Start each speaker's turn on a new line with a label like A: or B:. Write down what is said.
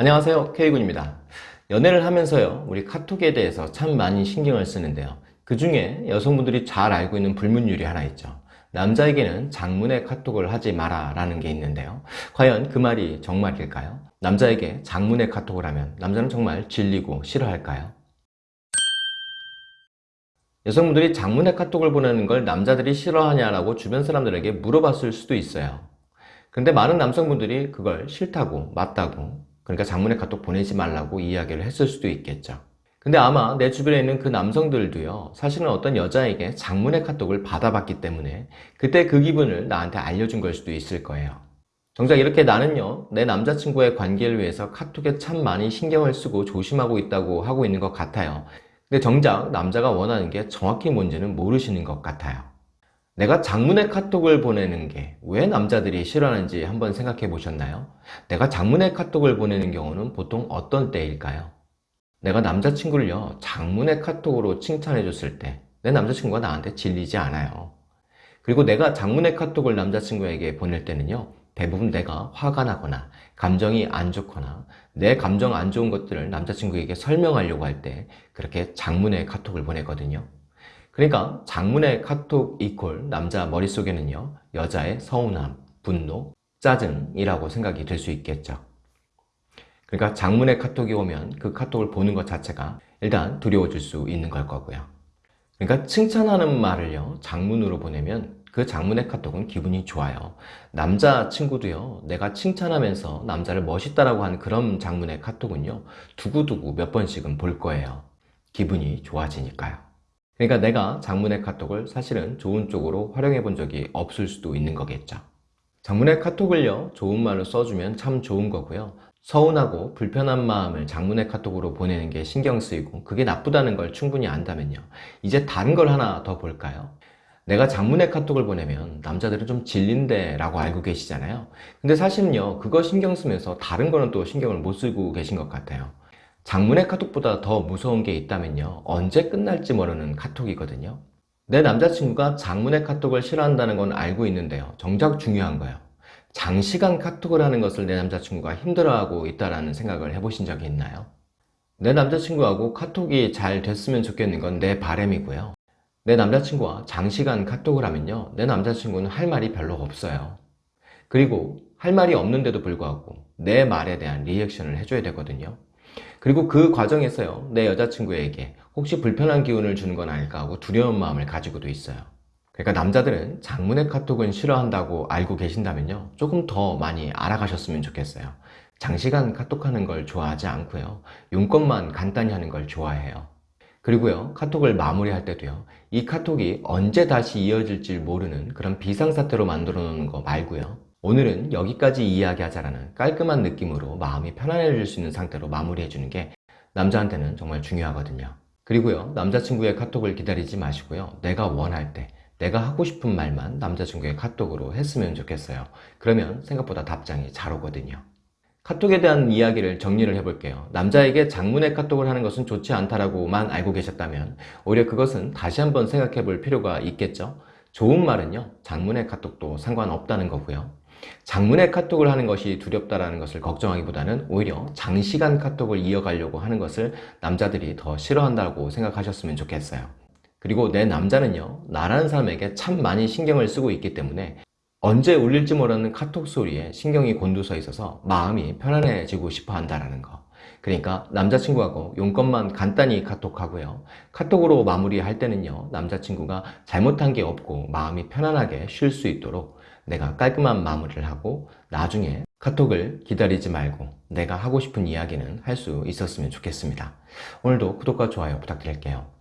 A: 안녕하세요. K군입니다. 연애를 하면서요 우리 카톡에 대해서 참 많이 신경을 쓰는데요. 그 중에 여성분들이 잘 알고 있는 불문율이 하나 있죠. 남자에게는 장문의 카톡을 하지 마라 라는 게 있는데요. 과연 그 말이 정말일까요? 남자에게 장문의 카톡을 하면 남자는 정말 질리고 싫어할까요? 여성분들이 장문의 카톡을 보내는 걸 남자들이 싫어하냐라고 주변 사람들에게 물어봤을 수도 있어요. 근데 많은 남성분들이 그걸 싫다고 맞다고 그러니까 장문의 카톡 보내지 말라고 이야기를 했을 수도 있겠죠. 근데 아마 내 주변에 있는 그 남성들도요 사실은 어떤 여자에게 장문의 카톡을 받아봤기 때문에 그때 그 기분을 나한테 알려준 걸 수도 있을 거예요. 정작 이렇게 나는요 내 남자친구의 관계를 위해서 카톡에 참 많이 신경을 쓰고 조심하고 있다고 하고 있는 것 같아요. 근데 정작 남자가 원하는 게 정확히 뭔지는 모르시는 것 같아요 내가 장문의 카톡을 보내는 게 왜 남자들이 싫어하는지 한번 생각해 보셨나요? 내가 장문의 카톡을 보내는 경우는 보통 어떤 때일까요? 내가 남자친구를요 장문의 카톡으로 칭찬해 줬을 때 내 남자친구가 나한테 질리지 않아요 그리고 내가 장문의 카톡을 남자친구에게 보낼 때는요 대부분 내가 화가 나거나 감정이 안 좋거나 내 감정 안 좋은 것들을 남자친구에게 설명하려고 할 때 그렇게 장문의 카톡을 보내거든요 그러니까 장문의 카톡 이퀄 남자 머릿속에는요 여자의 서운함, 분노, 짜증이라고 생각이 될수 있겠죠. 그러니까 장문의 카톡이 오면 그 카톡을 보는 것 자체가 일단 두려워질 수 있는 걸 거고요. 그러니까 칭찬하는 말을요 장문으로 보내면 그 장문의 카톡은 기분이 좋아요. 남자친구도요 내가 칭찬하면서 남자를 멋있다라고 하는 그런 장문의 카톡은요 두고두고 몇 번씩은 볼 거예요. 기분이 좋아지니까요 그러니까 내가 장문의 카톡을 사실은 좋은 쪽으로 활용해 본 적이 없을 수도 있는 거겠죠. 장문의 카톡을요 좋은 말로 써주면 참 좋은 거고요. 서운하고 불편한 마음을 장문의 카톡으로 보내는 게 신경 쓰이고 그게 나쁘다는 걸 충분히 안다면요. 이제 다른 걸 하나 더 볼까요? 내가 장문의 카톡을 보내면 남자들은 좀 질린데 라고 알고 계시잖아요. 근데 사실은요 그거 신경 쓰면서 다른 거는 또 신경을 못 쓰고 계신 것 같아요 장문의 카톡보다 더 무서운 게 있다면요. 언제 끝날지 모르는 카톡이거든요. 내 남자친구가 장문의 카톡을 싫어한다는 건 알고 있는데요. 정작 중요한 거예요. 장시간 카톡을 하는 것을 내 남자친구가 힘들어하고 있다는 생각을 해보신 적이 있나요? 내 남자친구하고 카톡이 잘 됐으면 좋겠는 건 내 바람이고요. 내 남자친구와 장시간 카톡을 하면요. 내 남자친구는 할 말이 별로 없어요. 그리고 할 말이 없는데도 불구하고 내 말에 대한 리액션을 해줘야 되거든요 그리고 그 과정에서요 내 여자친구에게 혹시 불편한 기운을 주는 건 아닐까 하고 두려운 마음을 가지고도 있어요. 그러니까 남자들은 장문의 카톡은 싫어한다고 알고 계신다면요 조금 더 많이 알아가셨으면 좋겠어요. 장시간 카톡하는 걸 좋아하지 않고요 용건만 간단히 하는 걸 좋아해요. 그리고요 카톡을 마무리할 때도요 이 카톡이 언제 다시 이어질지 모르는 그런 비상사태로 만들어 놓는 거 말고요 오늘은 여기까지 이야기하자라는 깔끔한 느낌으로 마음이 편안해질 수 있는 상태로 마무리해 주는 게 남자한테는 정말 중요하거든요. 그리고요 남자친구의 카톡을 기다리지 마시고요. 내가 원할 때 내가 하고 싶은 말만 남자친구의 카톡으로 했으면 좋겠어요. 그러면 생각보다 답장이 잘 오거든요. 카톡에 대한 이야기를 정리를 해볼게요. 남자에게 장문의 카톡을 하는 것은 좋지 않다라고만 알고 계셨다면 오히려 그것은 다시 한번 생각해 볼 필요가 있겠죠? 좋은 말은요 장문의 카톡도 상관없다는 거고요 장문의 카톡을 하는 것이 두렵다는 것을 걱정하기보다는 오히려 장시간 카톡을 이어가려고 하는 것을 남자들이 더 싫어한다고 생각하셨으면 좋겠어요. 그리고 내 남자는요 나라는 사람에게 참 많이 신경을 쓰고 있기 때문에 언제 울릴지 모르는 카톡 소리에 신경이 곤두서 있어서 마음이 편안해지고 싶어 한다는 거. 그러니까 남자친구하고 용건만 간단히 카톡하고요. 카톡으로 마무리할 때는요 남자친구가 잘못한 게 없고 마음이 편안하게 쉴 수 있도록 내가 깔끔한 마무리를 하고 나중에 카톡을 기다리지 말고 내가 하고 싶은 이야기는 할 수 있었으면 좋겠습니다. 오늘도 구독과 좋아요 부탁드릴게요